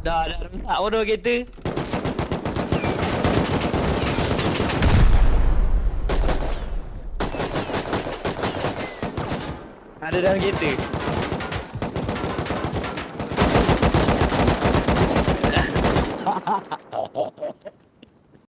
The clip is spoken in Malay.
Dah, dah rentak bodoh kereta. Ada dalam kereta. Ha ha ha ha ha